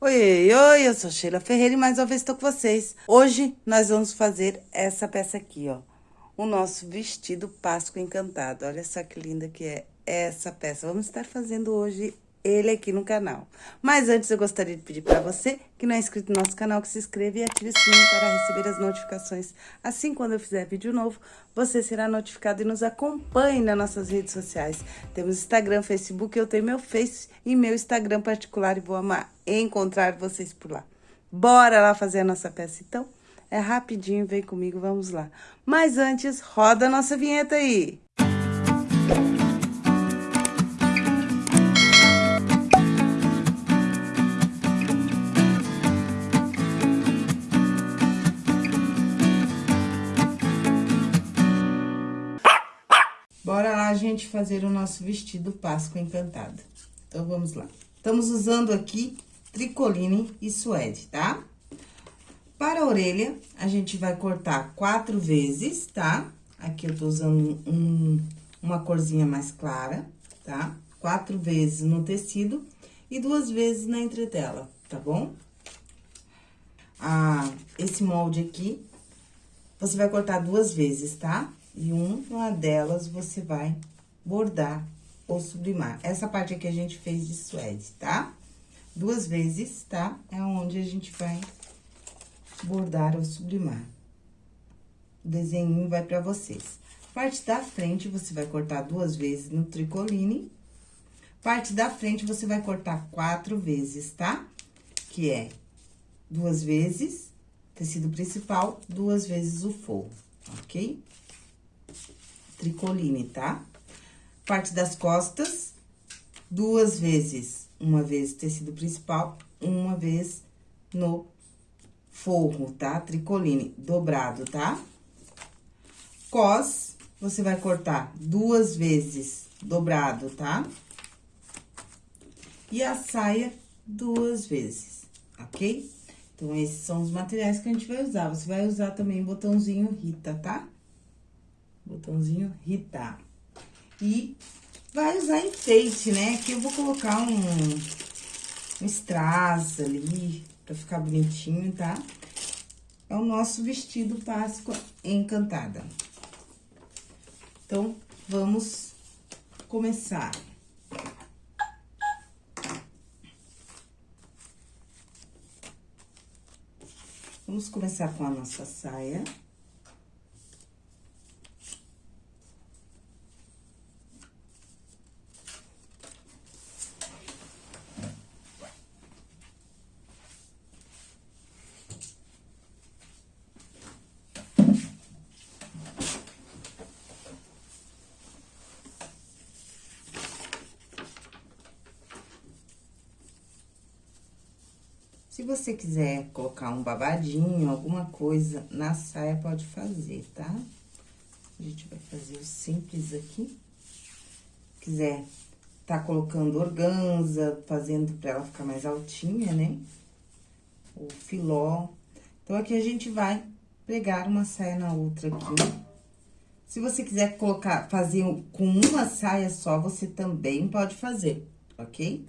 Oi, oi, eu sou Sheila Ferreira e mais uma vez estou com vocês. Hoje nós vamos fazer essa peça aqui, ó. O nosso vestido Páscoa Encantado. Olha só que linda que é essa peça. Vamos estar fazendo hoje ele aqui no canal. Mas antes eu gostaria de pedir para você que não é inscrito no nosso canal, que se inscreva e ative o sininho para receber as notificações. Assim, quando eu fizer vídeo novo, você será notificado e nos acompanhe nas nossas redes sociais. Temos Instagram, Facebook, eu tenho meu Face e meu Instagram particular e vou amar encontrar vocês por lá. Bora lá fazer a nossa peça, então? É rapidinho, vem comigo, vamos lá. Mas antes, roda a nossa vinheta aí! Bora gente, fazer o nosso vestido Páscoa Encantada. Então, vamos lá. Estamos usando aqui tricoline e suede, tá? Para a orelha, a gente vai cortar quatro vezes, tá? Aqui eu tô usando um, uma corzinha mais clara, tá? Quatro vezes no tecido e duas vezes na entretela, tá bom? Ah, esse molde aqui, você vai cortar duas vezes, tá? E uma delas você vai bordar ou sublimar. Essa parte aqui a gente fez de suede, tá? Duas vezes, tá? É onde a gente vai bordar ou sublimar. O desenho vai pra vocês. Parte da frente, você vai cortar duas vezes no tricoline. Parte da frente, você vai cortar quatro vezes, tá? Que é duas vezes tecido principal, duas vezes o forro, ok? Tricoline, tá? Parte das costas, duas vezes, uma vez tecido principal, uma vez no forro, tá? Tricoline, dobrado, tá? Cos, você vai cortar duas vezes dobrado, tá? E a saia duas vezes, ok? Então, esses são os materiais que a gente vai usar. Você vai usar também botãozinho Rita, tá? Botãozinho Rita. E vai usar enfeite, né? Aqui eu vou colocar um, um strass ali, pra ficar bonitinho, tá? É o nosso vestido Páscoa Encantada. Então, vamos começar. Vamos começar com a nossa saia. Você quiser colocar um babadinho, alguma coisa na saia, pode fazer, tá? A gente vai fazer o simples aqui. Quiser tá colocando organza, fazendo pra ela ficar mais altinha, né? O filó. Então, aqui a gente vai pregar uma saia na outra aqui. Se você quiser colocar, fazer com uma saia só, você também pode fazer, ok?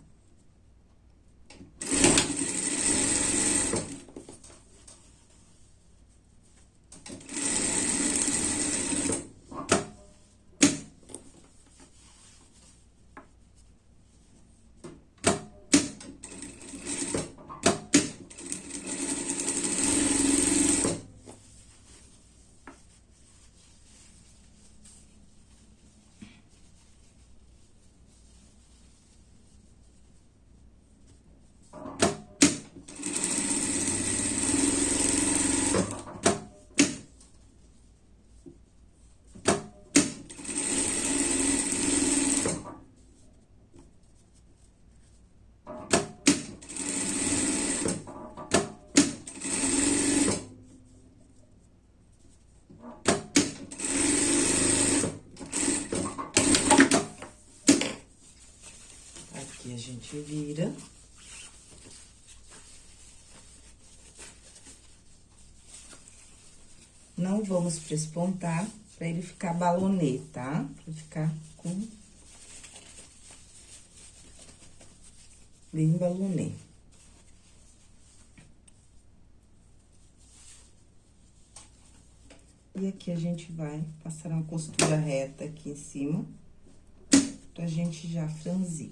gente vira. Não vamos prespontar para ele ficar balonê, tá? Pra ficar com... Bem balonê. E aqui a gente vai passar uma costura reta aqui em cima, pra gente já franzir.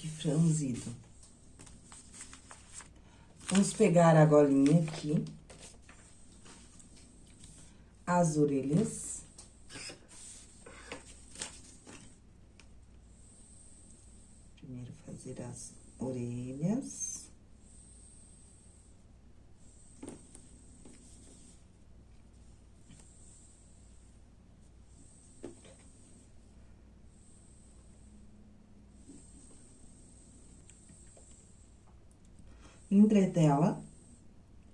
aqui franzido. Vamos pegar a golinha aqui, as orelhas. Primeiro fazer as orelhas. Entretela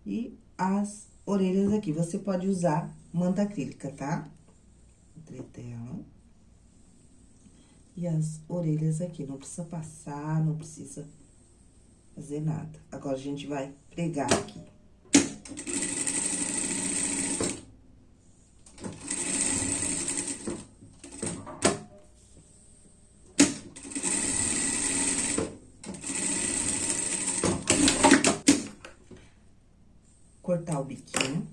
e as orelhas aqui. Você pode usar manta acrílica, tá? Entretela. E as orelhas aqui, não precisa passar, não precisa fazer nada. Agora, a gente vai pregar aqui. Cortar o biquinho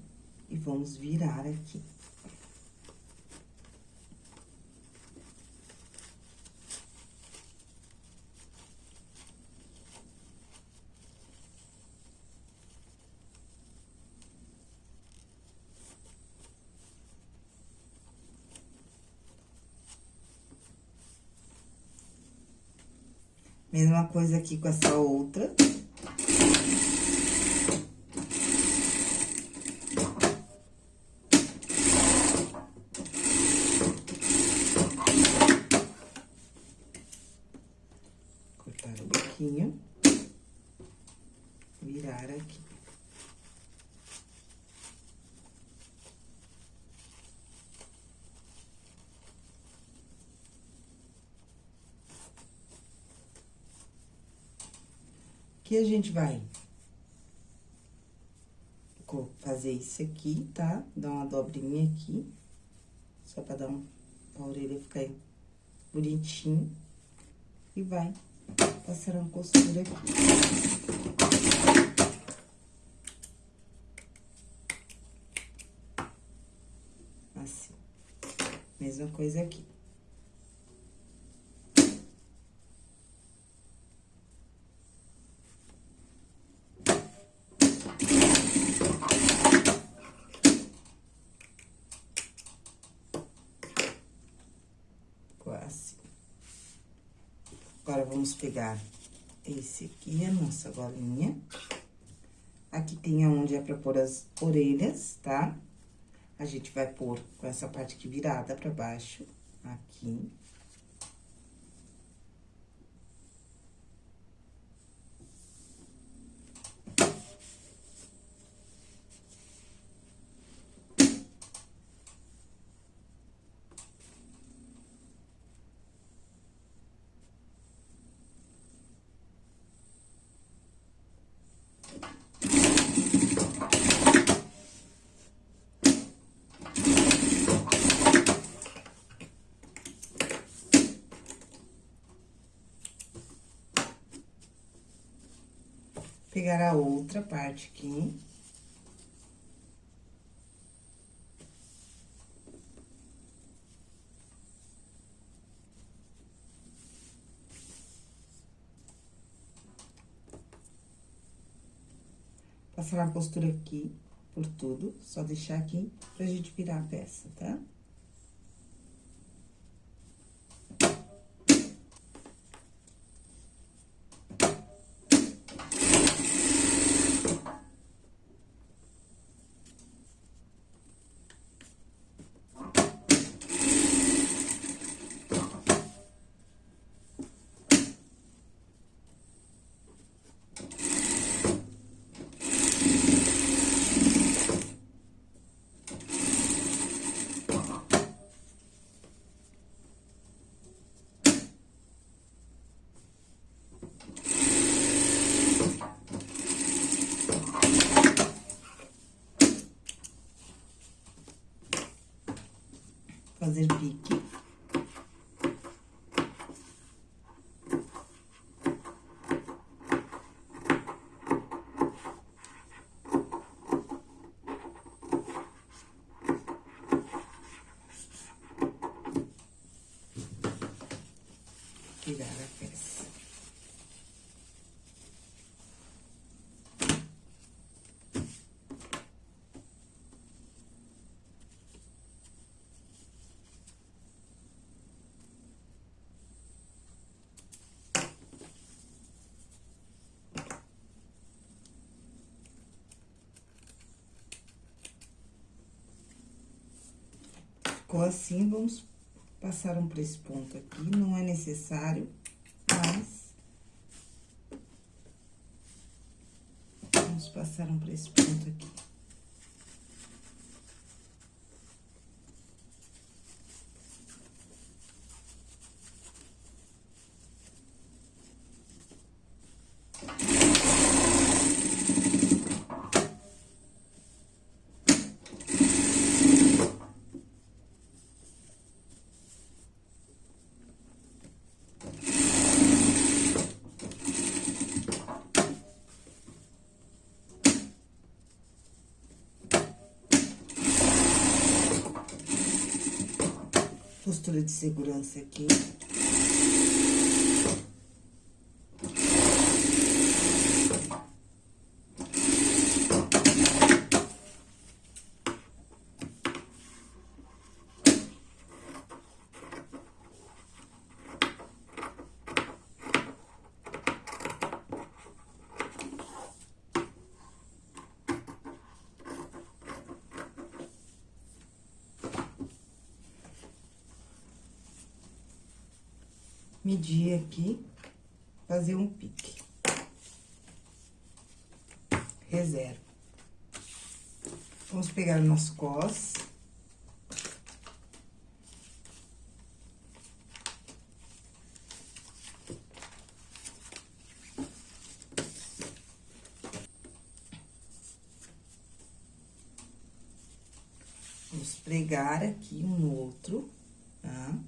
e vamos virar aqui. Mesma coisa aqui com essa outra. virar aqui. Aqui a gente vai fazer isso aqui, tá? Dar uma dobrinha aqui, só pra dar um, a orelha ficar bonitinho. E vai passar uma costura aqui. Assim. Mesma coisa aqui. Assim. Agora, vamos pegar esse aqui, a nossa golinha. Aqui tem aonde é pra pôr as orelhas, tá? A gente vai pôr com essa parte aqui virada pra baixo, aqui. Pegar a outra parte aqui. Passar a costura aqui por tudo, só deixar aqui pra gente virar a peça, tá? Fazer pique. Virar a peça. Ficou assim, vamos passar um para esse ponto aqui, não é necessário, mas... Vamos passar um para esse ponto aqui. Costura de segurança aqui. Medir aqui, fazer um pique. Reserva. Vamos pegar o nosso cos. Vamos pregar aqui um outro, tá?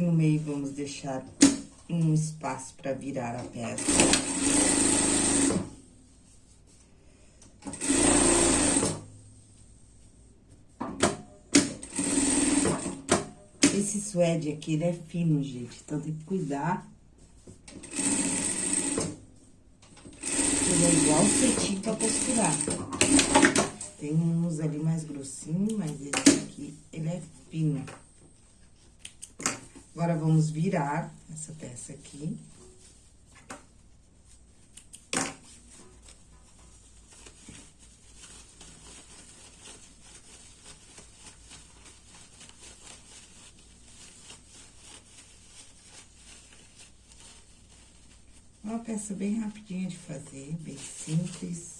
Aqui no meio, vamos deixar um espaço para virar a peça. Esse suede aqui, ele é fino, gente, então tem que cuidar. Ele é igual cetim pra costurar. Tem uns ali mais grossinho, mas esse aqui, ele é fino. Agora, vamos virar essa peça aqui. Uma peça bem rapidinha de fazer, bem simples.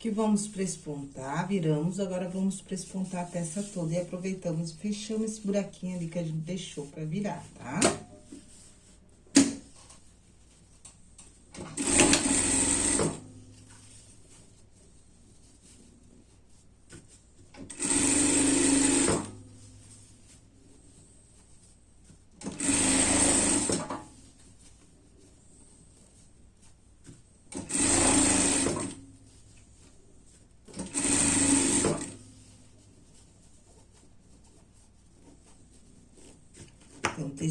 Que vamos prespontar, viramos, agora vamos prespontar a peça toda e aproveitamos, fechamos esse buraquinho ali que a gente deixou pra virar, tá?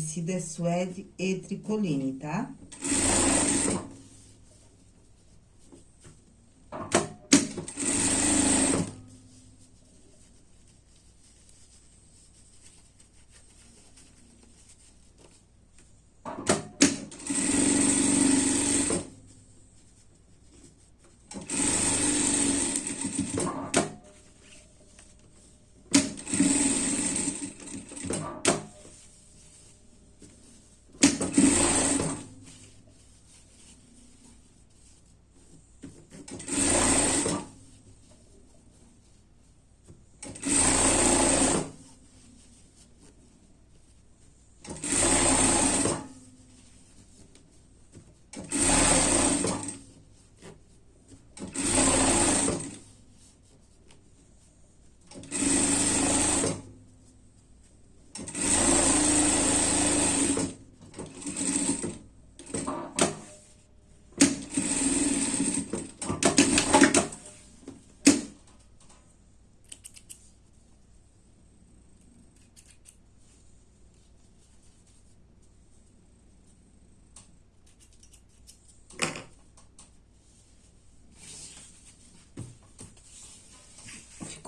Tecido é suede e tricoline, tá?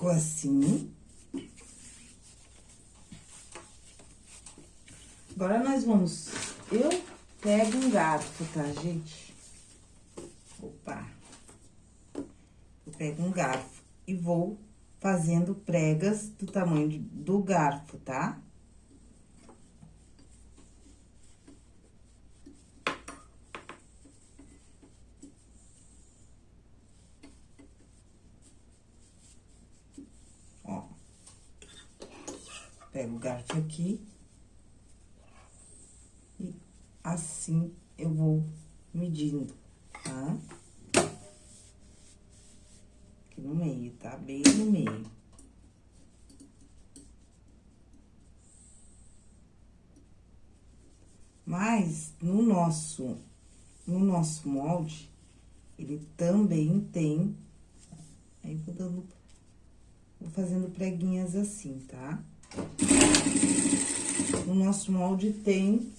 Ficou assim. Agora, nós vamos... Eu pego um garfo, tá, gente? Opa! Eu pego um garfo e vou fazendo pregas do tamanho do garfo, tá? Tá? Pego o garfo aqui. E assim eu vou medindo, tá? Aqui no meio, tá? Bem no meio. Mas, no nosso, no nosso molde, ele também tem... Aí, vou dando... Vou fazendo preguinhas assim, tá? O nosso molde tem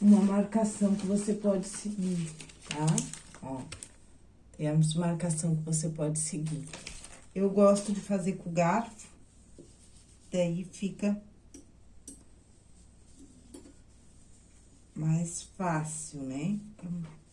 uma marcação que você pode seguir, tá? Ó, temos marcação que você pode seguir. Eu gosto de fazer com garfo, daí fica mais fácil, né? Fica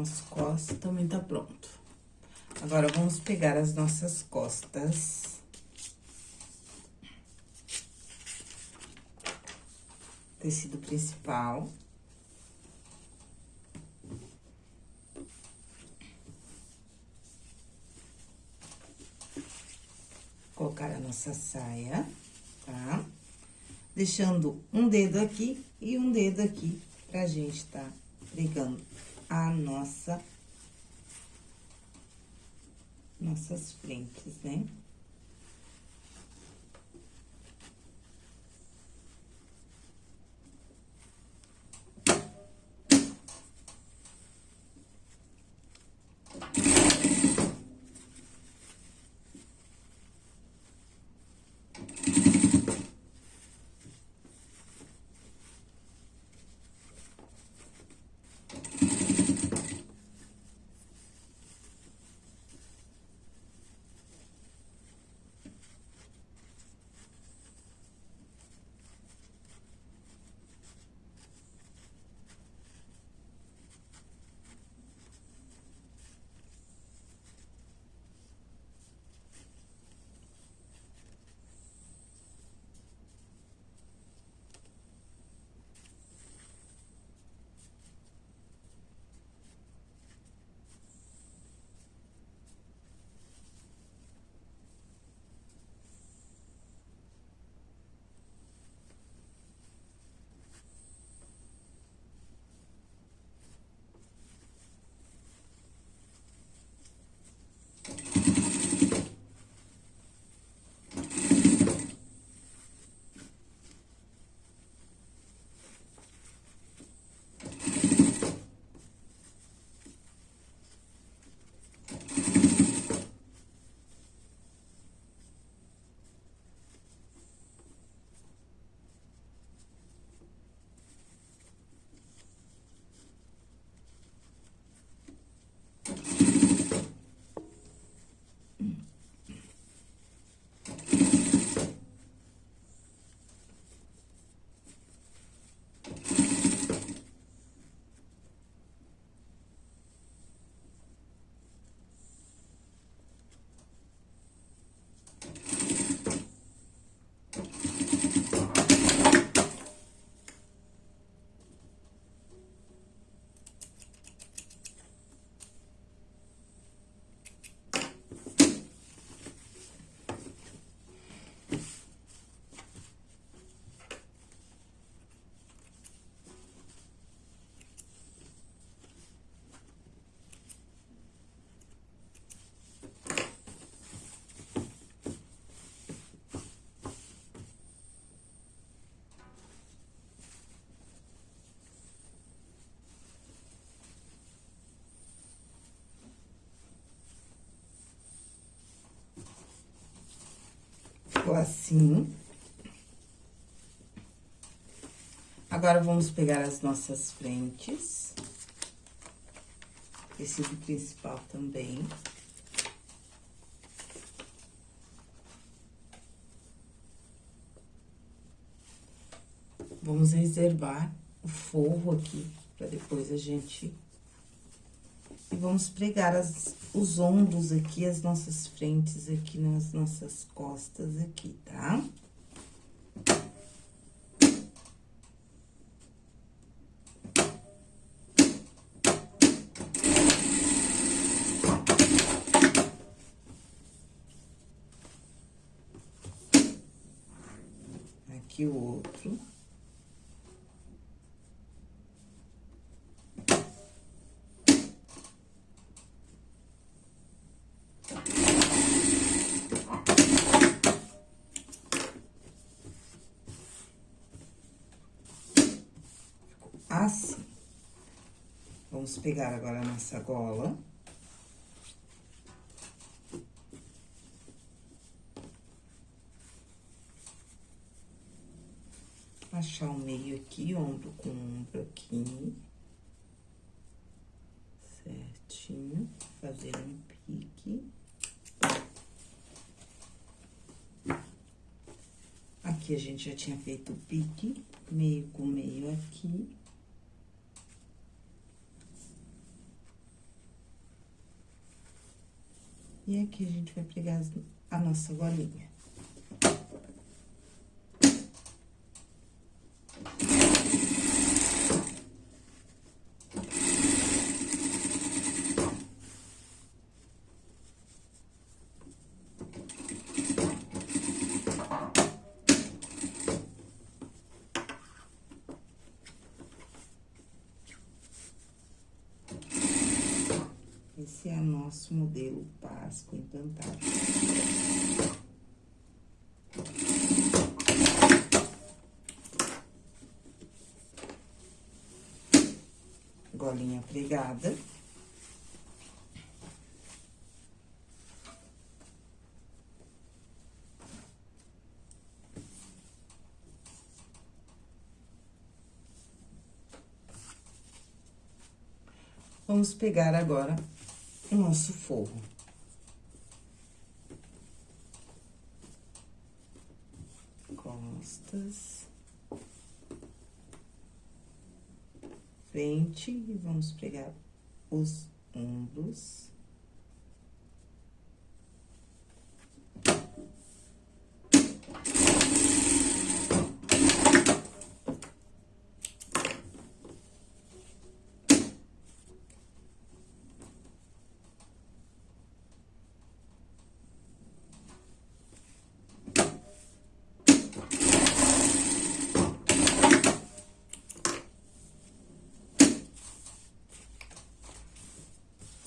Nosso costa também tá pronto. Agora, vamos pegar as nossas costas. Tecido principal. Colocar a nossa saia, tá? Deixando um dedo aqui e um dedo aqui pra gente tá pregando a nossa... Nossas frentes, né? Ficou assim. Agora, vamos pegar as nossas frentes. Tecido principal também. Vamos reservar o forro aqui, pra depois a gente e vamos pregar as, os ombros aqui, as nossas frentes aqui nas nossas costas aqui, tá? Aqui o outro. assim. Vamos pegar agora a nossa gola. Achar o meio aqui, ombro com ombro aqui. Certinho. Fazer um pique. Aqui a gente já tinha feito o pique, meio com meio aqui. E aqui a gente vai pregar a nossa golinha. Esse é o nosso Páscoa encantado. Golinha pregada. Vamos pegar agora o nosso forro. Costas. Frente e vamos pregar os ombros.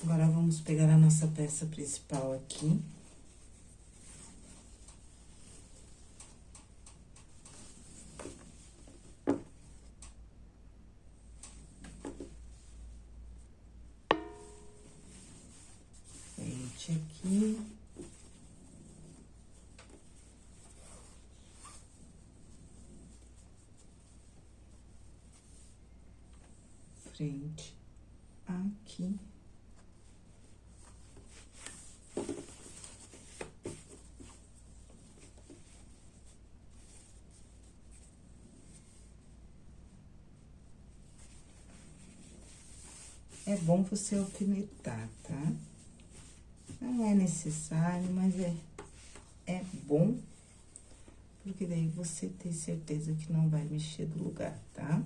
Agora, vamos pegar a nossa peça principal aqui. Frente aqui. Frente aqui. É bom você alfinetar, tá? Não é necessário, mas é, é bom, porque daí você tem certeza que não vai mexer do lugar, tá?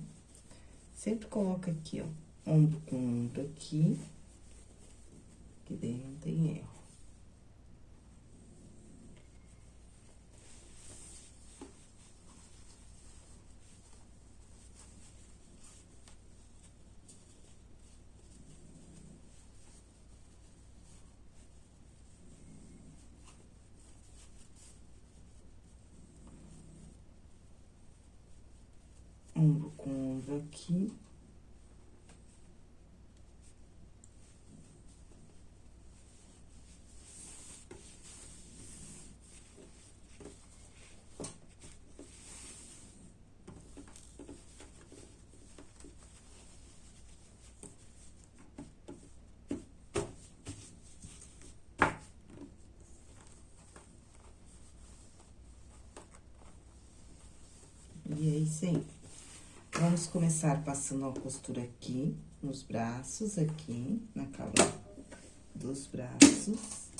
Sempre coloca aqui, ó, ombro com ombro aqui, que daí não tem erro. ombro com ombro aqui. E aí, sim. Vamos começar passando a costura aqui, nos braços, aqui, na cava dos braços.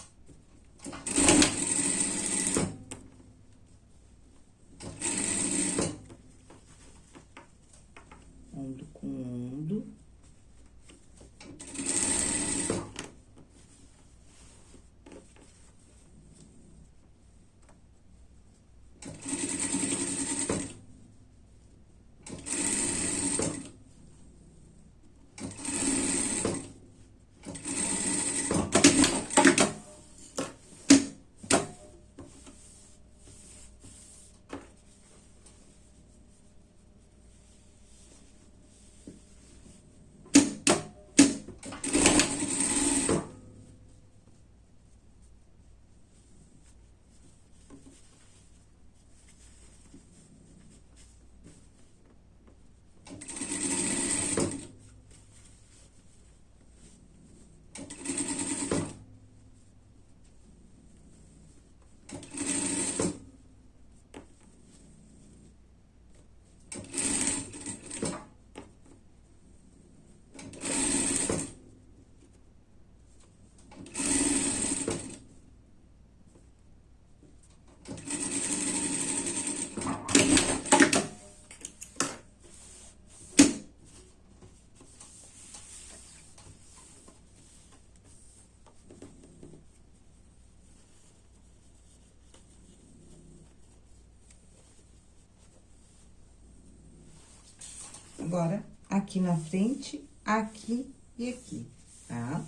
Agora, aqui na frente, aqui e aqui, tá?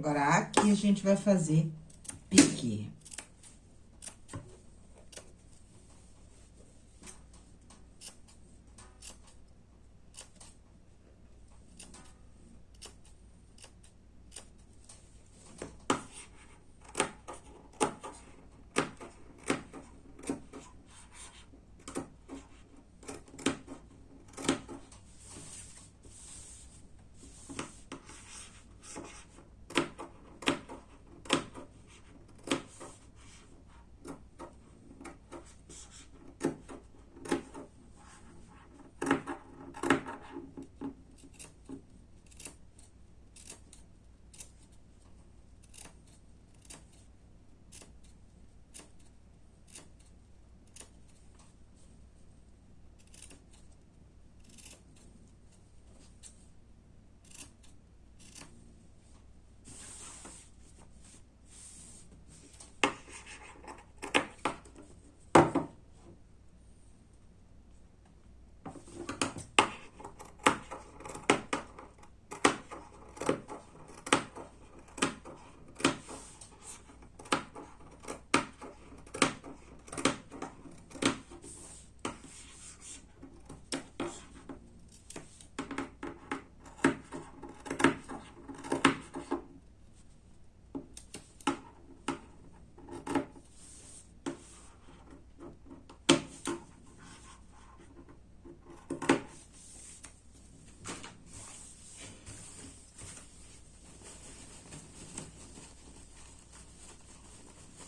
Agora, aqui a gente vai fazer pique.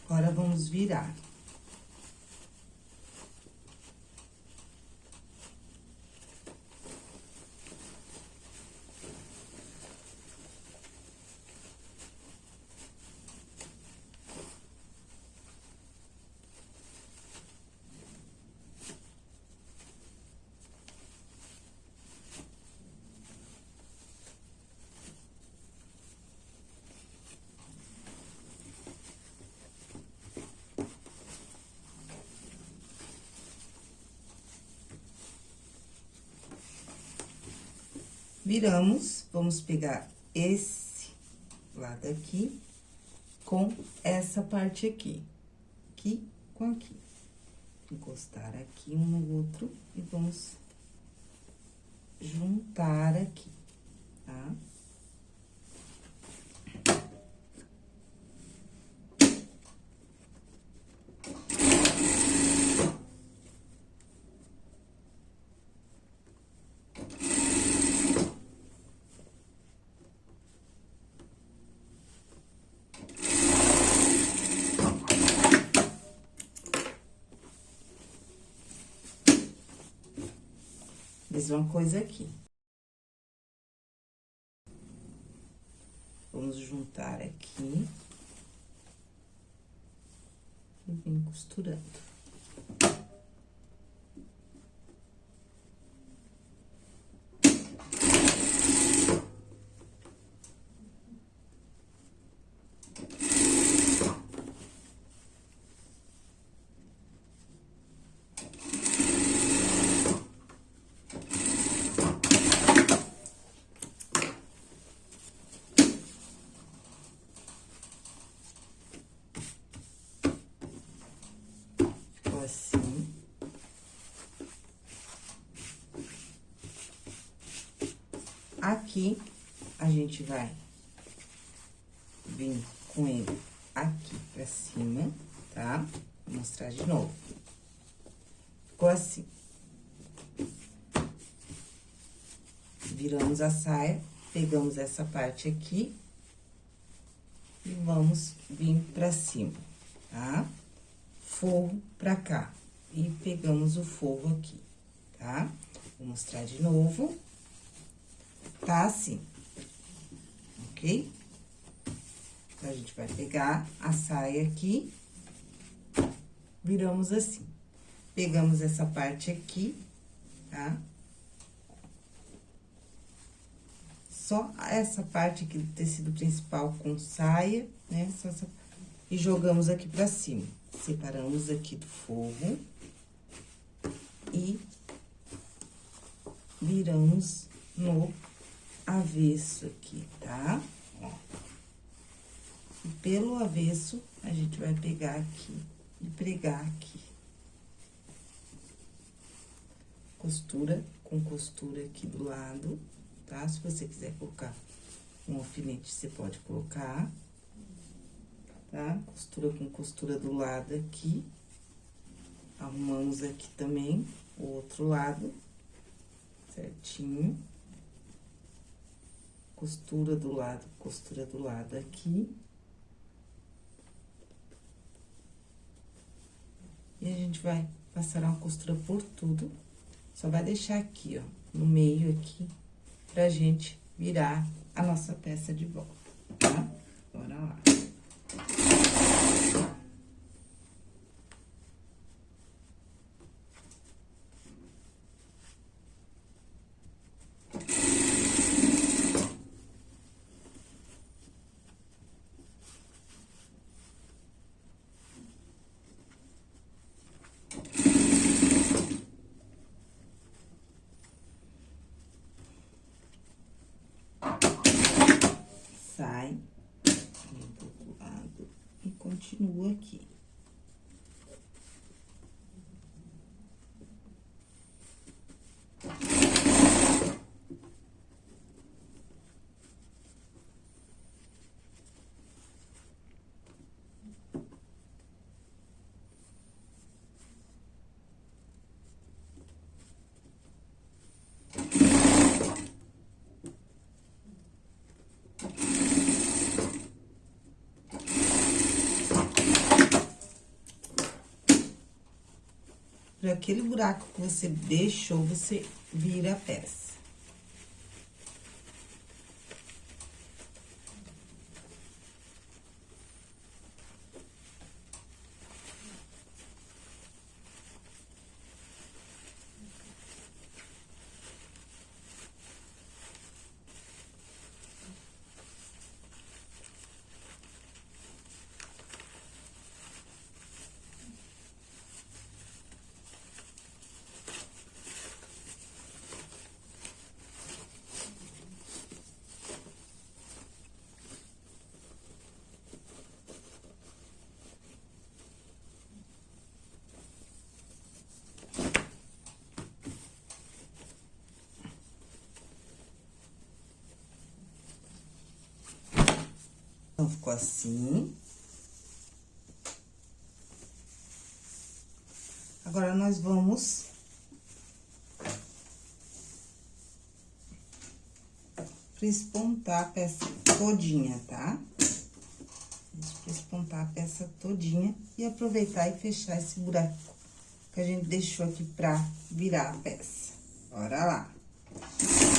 Agora, vamos virar. Viramos, vamos pegar esse lado aqui com essa parte aqui. Aqui com aqui. Encostar aqui um no outro e vamos juntar aqui, tá? Tá? Mesma coisa aqui. Vamos juntar aqui. E vem costurando. assim. Aqui, a gente vai vir com ele aqui pra cima, tá? Vou mostrar de novo. Ficou assim. Viramos a saia, pegamos essa parte aqui e vamos vir pra cima, tá? Tá? Forro pra cá e pegamos o forro aqui, tá? Vou mostrar de novo. Tá assim, ok? Então, a gente vai pegar a saia aqui, viramos assim. Pegamos essa parte aqui, tá? Só essa parte aqui do tecido principal com saia, né? Essa... E jogamos aqui pra cima. Separamos aqui do forro e viramos no avesso aqui, tá? Ó. E pelo avesso, a gente vai pegar aqui e pregar aqui. Costura com costura aqui do lado, tá? Se você quiser colocar um alfinete, você pode colocar, tá? Costura com costura do lado aqui. Arrumamos aqui também o outro lado, certinho. Costura do lado, costura do lado aqui. E a gente vai passar uma costura por tudo. Só vai deixar aqui, ó, no meio aqui, pra gente virar a nossa peça de volta, tá? Bora lá. continua aqui. Por aquele buraco que você deixou, você vira a peça. Então, ficou assim. Agora, nós vamos... Prespontar a peça todinha, tá? Vamos prespontar a peça todinha e aproveitar e fechar esse buraco que a gente deixou aqui pra virar a peça. Bora lá.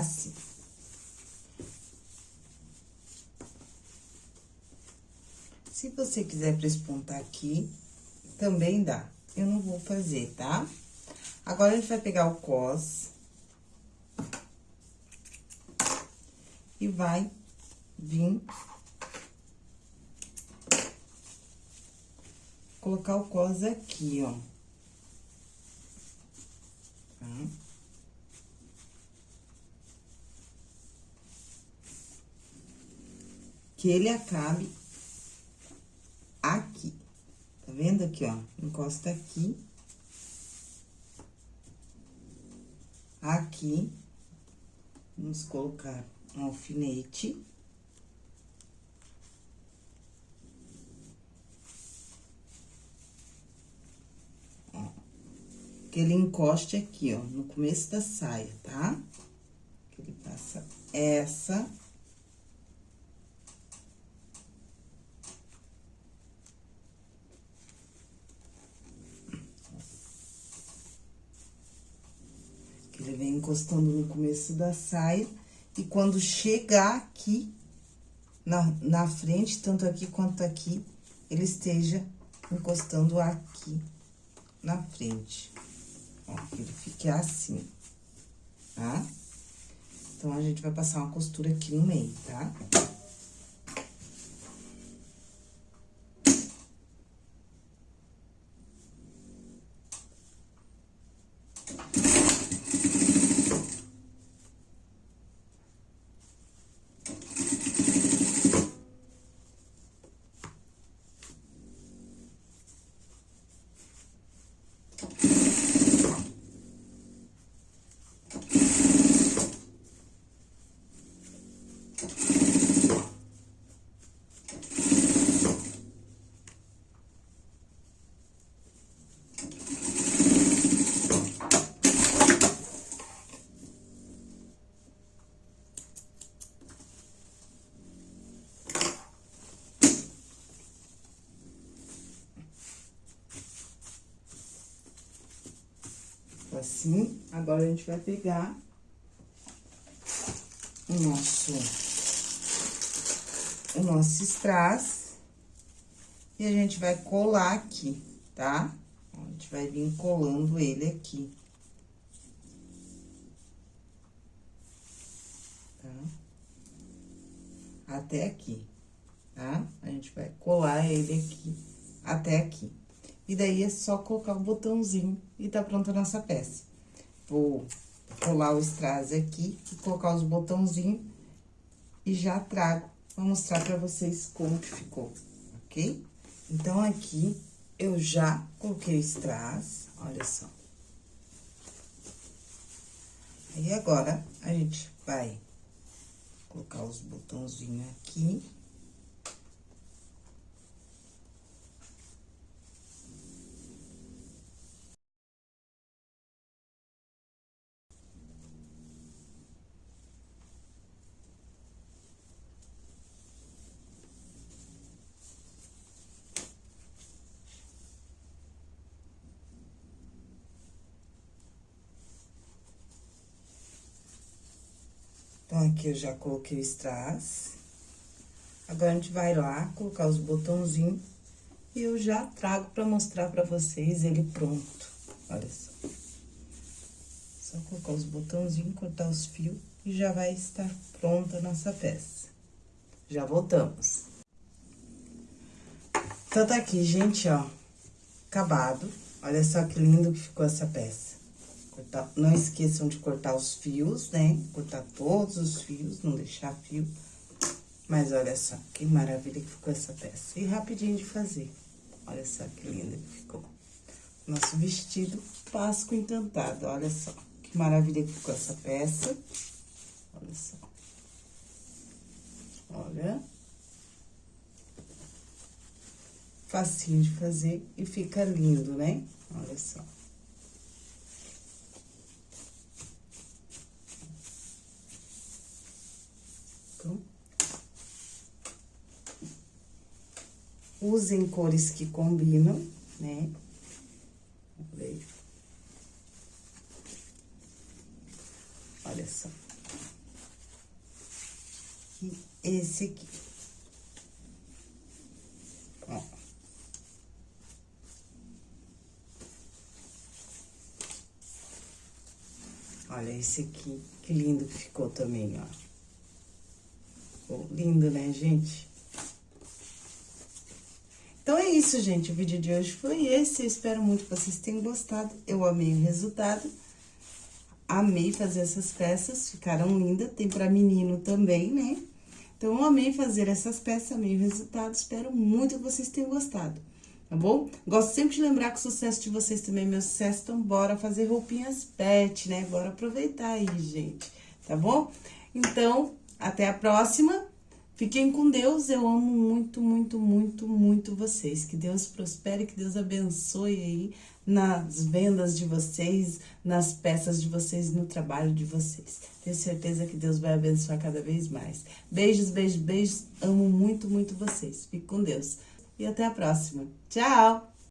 assim. Se você quiser prespontar aqui, também dá. Eu não vou fazer, tá? Agora, a gente vai pegar o cos. E vai vir... Colocar o cos aqui, ó. Que ele acabe aqui. Tá vendo aqui, ó? Encosta aqui. Aqui. Vamos colocar um alfinete. Que ele encoste aqui, ó, no começo da saia, tá? Que ele passa essa Ele vem encostando no começo da saia. E quando chegar aqui, na, na frente, tanto aqui quanto aqui, ele esteja encostando aqui na frente. Ó, ele fique assim, tá? Então, a gente vai passar uma costura aqui no meio, tá? Tá? Assim. Agora, a gente vai pegar o nosso, o nosso strass e a gente vai colar aqui, tá? A gente vai vir colando ele aqui. Tá? Até aqui, tá? A gente vai colar ele aqui, até aqui. E daí, é só colocar o botãozinho e tá pronta a nossa peça. Vou colar o strass aqui e colocar os botãozinhos e já trago pra mostrar pra vocês como que ficou, ok? Então, aqui, eu já coloquei o strass, olha só. Aí, agora, a gente vai colocar os botãozinhos aqui. Então, aqui eu já coloquei o strass. Agora, a gente vai lá colocar os botãozinhos e eu já trago pra mostrar pra vocês ele pronto. Olha só. Só colocar os botãozinhos, cortar os fios e já vai estar pronta a nossa peça. Já voltamos. Então, tá aqui, gente, ó, acabado. Olha só que lindo que ficou essa peça. Cortar, não esqueçam de cortar os fios, né? Cortar todos os fios, não deixar fio. Mas olha só, que maravilha que ficou essa peça. E rapidinho de fazer. Olha só que linda que ficou. Nosso vestido Páscoa Encantado, olha só. Que maravilha que ficou essa peça. Olha só. Olha. Facinho de fazer e fica lindo, né? Olha só. Usem cores que combinam, né? Olha só. E esse aqui. Ó. Olha esse aqui, que lindo que ficou também, ó. Ficou lindo, né, gente? Então é isso, gente. O vídeo de hoje foi esse. Eu espero muito que vocês tenham gostado. Eu amei o resultado. Amei fazer essas peças, ficaram lindas. Tem pra menino também, né? Então, eu amei fazer essas peças, amei o resultado. Espero muito que vocês tenham gostado, tá bom? Gosto sempre de lembrar que o sucesso de vocês também é meu sucesso. Então, bora fazer roupinhas pet, né? Bora aproveitar aí, gente, tá bom? Então, até a próxima. Fiquem com Deus, eu amo muito, muito, muito, muito vocês. Que Deus prospere, que Deus abençoe aí nas vendas de vocês, nas peças de vocês, no trabalho de vocês. Tenho certeza que Deus vai abençoar cada vez mais. Beijos, beijos, beijos. Amo muito, muito vocês. Fique com Deus. E até a próxima. Tchau!